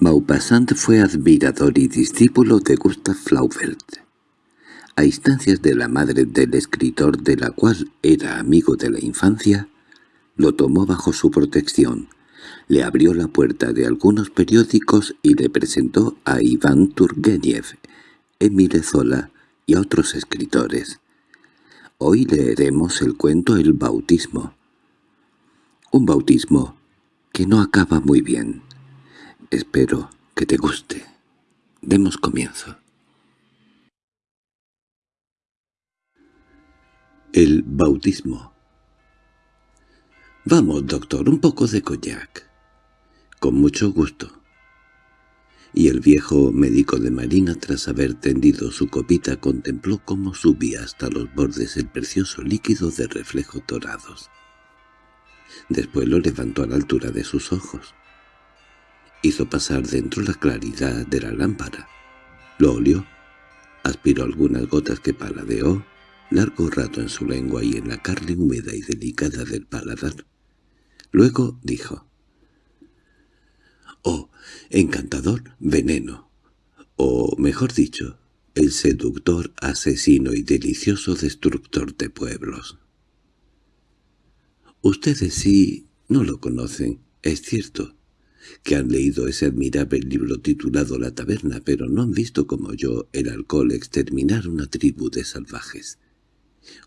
Maupassant fue admirador y discípulo de Gustav Flaubert. A instancias de la madre del escritor de la cual era amigo de la infancia, lo tomó bajo su protección, le abrió la puerta de algunos periódicos y le presentó a Iván Turgenev, Emile Zola y a otros escritores. Hoy leeremos el cuento El bautismo. Un bautismo que no acaba muy bien. Espero que te guste. Demos comienzo. El bautismo «Vamos, doctor, un poco de coñac». «Con mucho gusto». Y el viejo médico de marina, tras haber tendido su copita, contempló cómo subía hasta los bordes el precioso líquido de reflejos dorados. Después lo levantó a la altura de sus ojos hizo pasar dentro la claridad de la lámpara. Lo olió, aspiró algunas gotas que paladeó, largo rato en su lengua y en la carne húmeda y delicada del paladar. Luego dijo, «Oh, encantador veneno, o mejor dicho, el seductor, asesino y delicioso destructor de pueblos». Ustedes sí no lo conocen, es cierto, que han leído ese admirable libro titulado La taberna, pero no han visto como yo el alcohol exterminar una tribu de salvajes,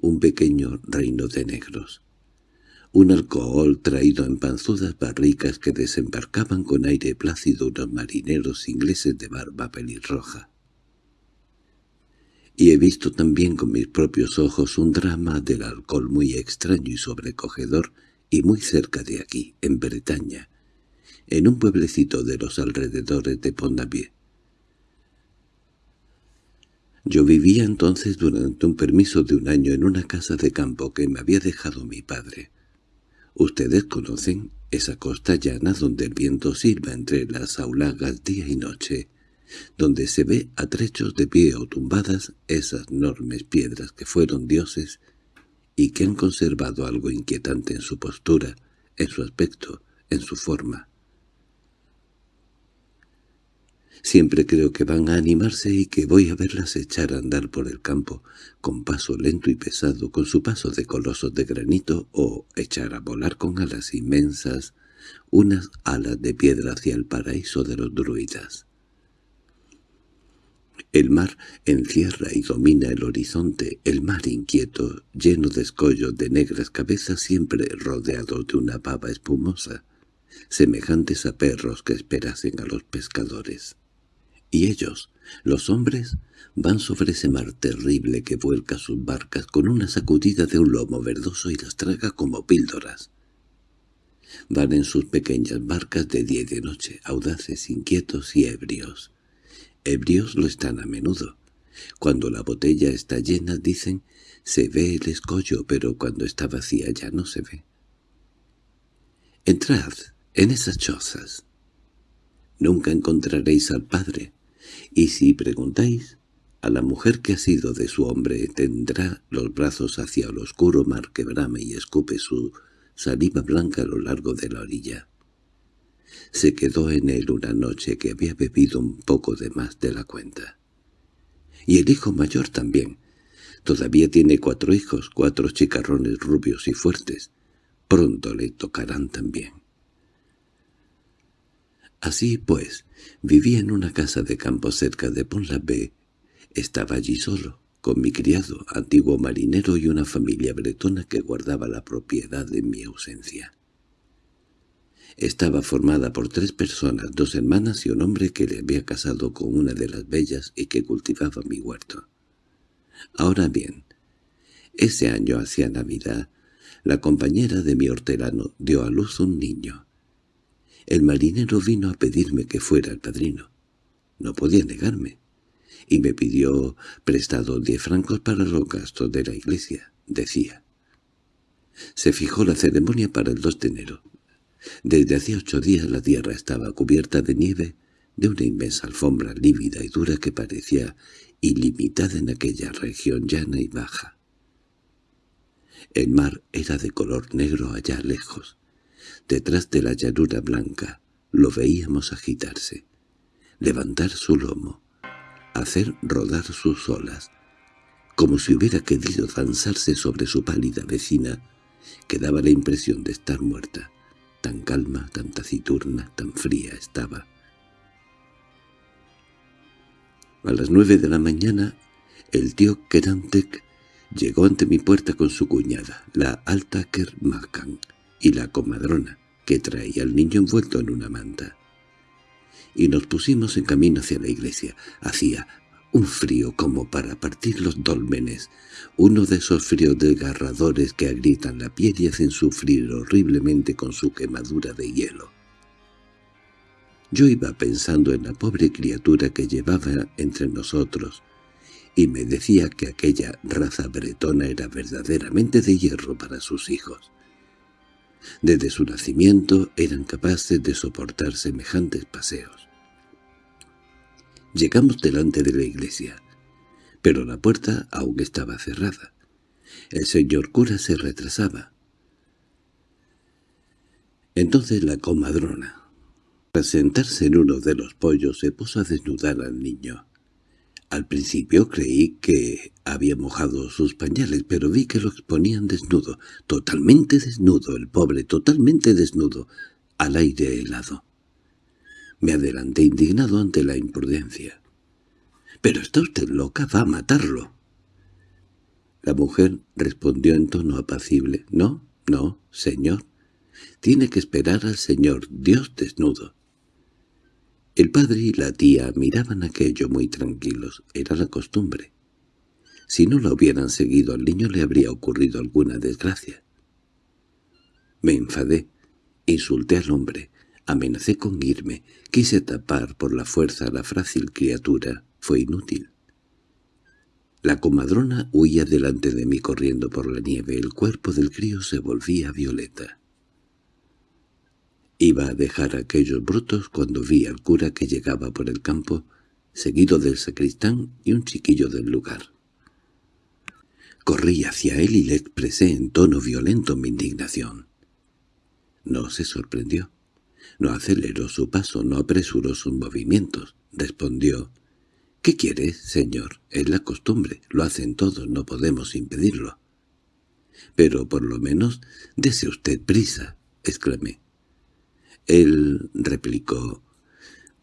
un pequeño reino de negros. Un alcohol traído en panzudas barricas que desembarcaban con aire plácido unos marineros ingleses de barba pelirroja. Y he visto también con mis propios ojos un drama del alcohol muy extraño y sobrecogedor y muy cerca de aquí, en Bretaña, en un pueblecito de los alrededores de Pont-Avier. Yo vivía entonces durante un permiso de un año en una casa de campo que me había dejado mi padre. Ustedes conocen esa costa llana donde el viento silba entre las aulagas día y noche, donde se ve a trechos de pie o tumbadas esas enormes piedras que fueron dioses y que han conservado algo inquietante en su postura, en su aspecto, en su forma. Siempre creo que van a animarse y que voy a verlas echar a andar por el campo, con paso lento y pesado, con su paso de colosos de granito, o echar a volar con alas inmensas, unas alas de piedra hacia el paraíso de los druidas. El mar encierra y domina el horizonte, el mar inquieto, lleno de escollos de negras cabezas siempre rodeados de una baba espumosa, semejantes a perros que esperasen a los pescadores. Y ellos, los hombres, van sobre ese mar terrible que vuelca sus barcas con una sacudida de un lomo verdoso y las traga como píldoras. Van en sus pequeñas barcas de día y de noche, audaces, inquietos y ebrios. Ebrios lo están a menudo. Cuando la botella está llena, dicen, se ve el escollo, pero cuando está vacía ya no se ve. Entrad en esas chozas. Nunca encontraréis al padre, y si preguntáis, a la mujer que ha sido de su hombre tendrá los brazos hacia el oscuro mar que brame y escupe su saliva blanca a lo largo de la orilla. Se quedó en él una noche que había bebido un poco de más de la cuenta. Y el hijo mayor también. Todavía tiene cuatro hijos, cuatro chicarrones rubios y fuertes. Pronto le tocarán también. Así pues, vivía en una casa de campo cerca de Pont-l'Abbé. Estaba allí solo, con mi criado, antiguo marinero y una familia bretona que guardaba la propiedad en mi ausencia. Estaba formada por tres personas, dos hermanas y un hombre que le había casado con una de las bellas y que cultivaba mi huerto. Ahora bien, ese año hacia Navidad, la compañera de mi hortelano dio a luz un niño. El marinero vino a pedirme que fuera el padrino. No podía negarme, y me pidió prestado diez francos para los gastos de la iglesia, decía. Se fijó la ceremonia para el 2 de enero. Desde hacía ocho días la tierra estaba cubierta de nieve, de una inmensa alfombra lívida y dura que parecía ilimitada en aquella región llana y baja. El mar era de color negro allá lejos, Detrás de la llanura blanca lo veíamos agitarse. levantar su lomo, hacer rodar sus olas, como si hubiera querido danzarse sobre su pálida vecina, que daba la impresión de estar muerta. Tan calma, tan taciturna, tan fría estaba. A las nueve de la mañana, el tío Kerantek llegó ante mi puerta con su cuñada, la Altaker Makan, y la comadrona, que traía al niño envuelto en una manta. Y nos pusimos en camino hacia la iglesia. Hacía un frío como para partir los dólmenes, uno de esos fríos desgarradores que agrietan la piel y hacen sufrir horriblemente con su quemadura de hielo. Yo iba pensando en la pobre criatura que llevaba entre nosotros, y me decía que aquella raza bretona era verdaderamente de hierro para sus hijos. Desde su nacimiento eran capaces de soportar semejantes paseos. Llegamos delante de la iglesia, pero la puerta aún estaba cerrada. El señor cura se retrasaba. Entonces la comadrona, al sentarse en uno de los pollos, se puso a desnudar al niño. Al principio creí que había mojado sus pañales, pero vi que lo exponían desnudo, totalmente desnudo, el pobre, totalmente desnudo, al aire helado. Me adelanté indignado ante la imprudencia. —¡Pero está usted loca! ¡Va a matarlo! La mujer respondió en tono apacible. —No, no, señor. Tiene que esperar al señor, Dios desnudo. El padre y la tía miraban aquello muy tranquilos. Era la costumbre. Si no lo hubieran seguido al niño le habría ocurrido alguna desgracia. Me enfadé. Insulté al hombre. Amenacé con irme. Quise tapar por la fuerza a la frágil criatura. Fue inútil. La comadrona huía delante de mí corriendo por la nieve. El cuerpo del crío se volvía violeta. Iba a dejar aquellos brutos cuando vi al cura que llegaba por el campo, seguido del sacristán y un chiquillo del lugar. Corrí hacia él y le expresé en tono violento mi indignación. No se sorprendió. No aceleró su paso, no apresuró sus movimientos. Respondió, «¿Qué quiere, señor? Es la costumbre. Lo hacen todos, no podemos impedirlo». «Pero por lo menos dese usted prisa», exclamé. Él replicó,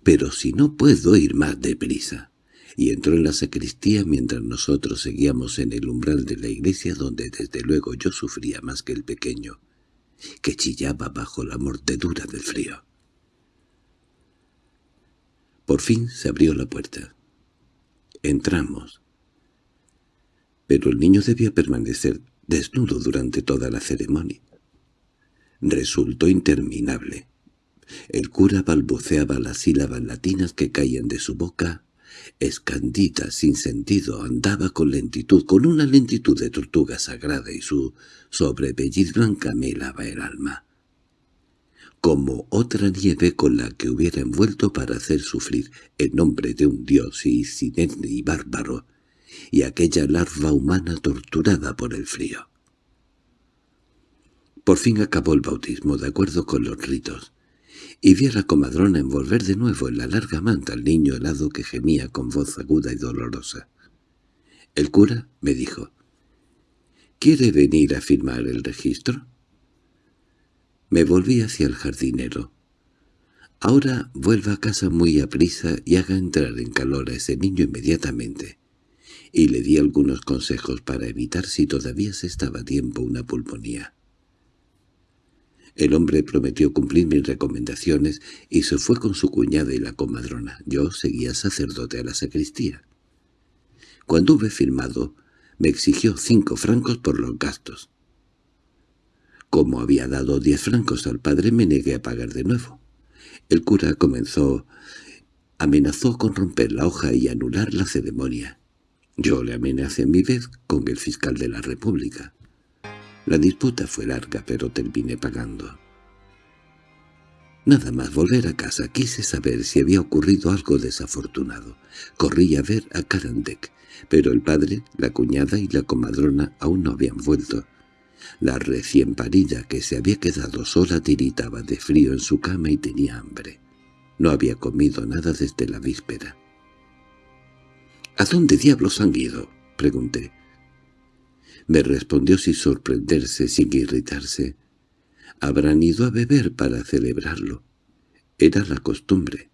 «Pero si no puedo ir más deprisa» y entró en la sacristía mientras nosotros seguíamos en el umbral de la iglesia donde desde luego yo sufría más que el pequeño que chillaba bajo la mordedura del frío. Por fin se abrió la puerta. Entramos. Pero el niño debía permanecer desnudo durante toda la ceremonia. Resultó interminable. El cura balbuceaba las sílabas latinas que caían de su boca escandida, sin sentido, andaba con lentitud, con una lentitud de tortuga sagrada y su sobrepelliz blanca me helaba el alma. Como otra nieve con la que hubiera envuelto para hacer sufrir el nombre de un dios sinete y bárbaro, y aquella larva humana torturada por el frío. Por fin acabó el bautismo de acuerdo con los ritos y vi a la comadrona envolver de nuevo en la larga manta al niño helado que gemía con voz aguda y dolorosa. El cura me dijo, —¿Quiere venir a firmar el registro? Me volví hacia el jardinero. Ahora vuelva a casa muy aprisa y haga entrar en calor a ese niño inmediatamente. Y le di algunos consejos para evitar si todavía se estaba a tiempo una pulmonía. El hombre prometió cumplir mis recomendaciones y se fue con su cuñada y la comadrona. Yo seguía sacerdote a la sacristía. Cuando hube firmado, me exigió cinco francos por los gastos. Como había dado diez francos al padre, me negué a pagar de nuevo. El cura comenzó... amenazó con romper la hoja y anular la ceremonia. Yo le amenacé a mi vez con el fiscal de la República. La disputa fue larga, pero terminé pagando. Nada más volver a casa quise saber si había ocurrido algo desafortunado. Corrí a ver a Karandek, pero el padre, la cuñada y la comadrona aún no habían vuelto. La recién parida que se había quedado sola tiritaba de frío en su cama y tenía hambre. No había comido nada desde la víspera. —¿A dónde diablos han ido? —pregunté. Me respondió sin sorprenderse, sin irritarse. Habrán ido a beber para celebrarlo. Era la costumbre.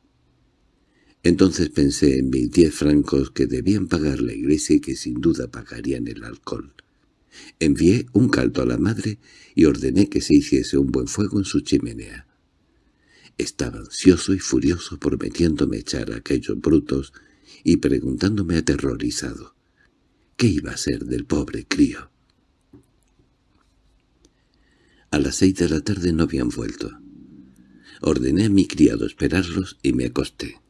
Entonces pensé en mis diez francos que debían pagar la iglesia y que sin duda pagarían el alcohol. Envié un caldo a la madre y ordené que se hiciese un buen fuego en su chimenea. Estaba ansioso y furioso prometiéndome echar a aquellos brutos y preguntándome aterrorizado qué iba a ser del pobre crío. A las seis de la tarde no habían vuelto. Ordené a mi criado esperarlos y me acosté.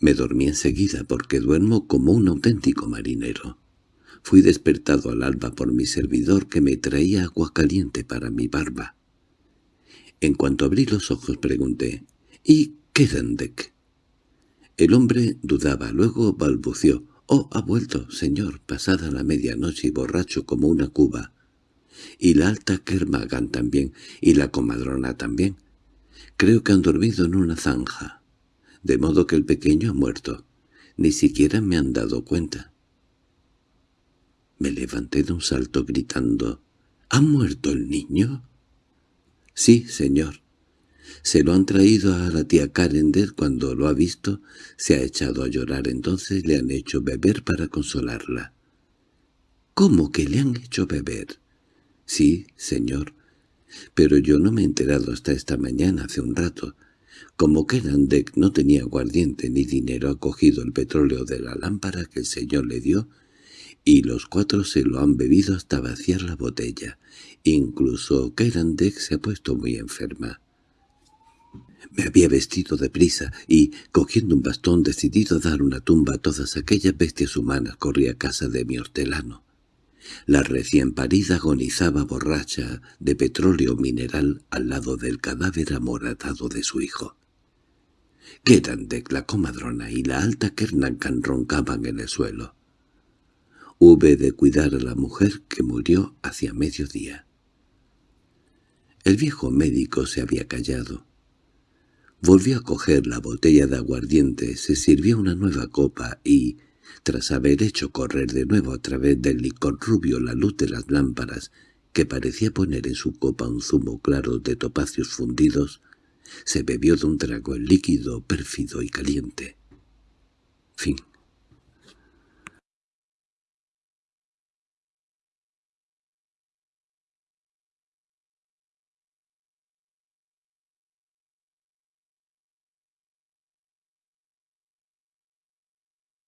Me dormí enseguida porque duermo como un auténtico marinero. Fui despertado al alba por mi servidor que me traía agua caliente para mi barba. En cuanto abrí los ojos pregunté, ¿y Kedendek? El hombre dudaba, luego balbució, «Oh, ha vuelto, señor, pasada la medianoche y borracho como una cuba. Y la alta Kermagan también, y la comadrona también. Creo que han dormido en una zanja, de modo que el pequeño ha muerto. Ni siquiera me han dado cuenta». Me levanté de un salto gritando, «¿Ha muerto el niño?» «Sí, señor». Se lo han traído a la tía Carender cuando lo ha visto, se ha echado a llorar entonces le han hecho beber para consolarla. —¿Cómo que le han hecho beber? —Sí, señor. Pero yo no me he enterado hasta esta mañana, hace un rato. Como Kerandek no tenía aguardiente ni dinero, ha cogido el petróleo de la lámpara que el señor le dio y los cuatro se lo han bebido hasta vaciar la botella. Incluso Kerandek se ha puesto muy enferma. Me había vestido deprisa y, cogiendo un bastón decidido a dar una tumba a todas aquellas bestias humanas, corrí a casa de mi hortelano. La recién parida agonizaba borracha de petróleo mineral al lado del cadáver amoratado de su hijo. Kerandek, la comadrona y la alta Kernankan roncaban en el suelo. Hube de cuidar a la mujer que murió hacia mediodía. El viejo médico se había callado. Volvió a coger la botella de aguardiente, se sirvió una nueva copa y, tras haber hecho correr de nuevo a través del licor rubio la luz de las lámparas, que parecía poner en su copa un zumo claro de topacios fundidos, se bebió de un trago el líquido pérfido y caliente. Fin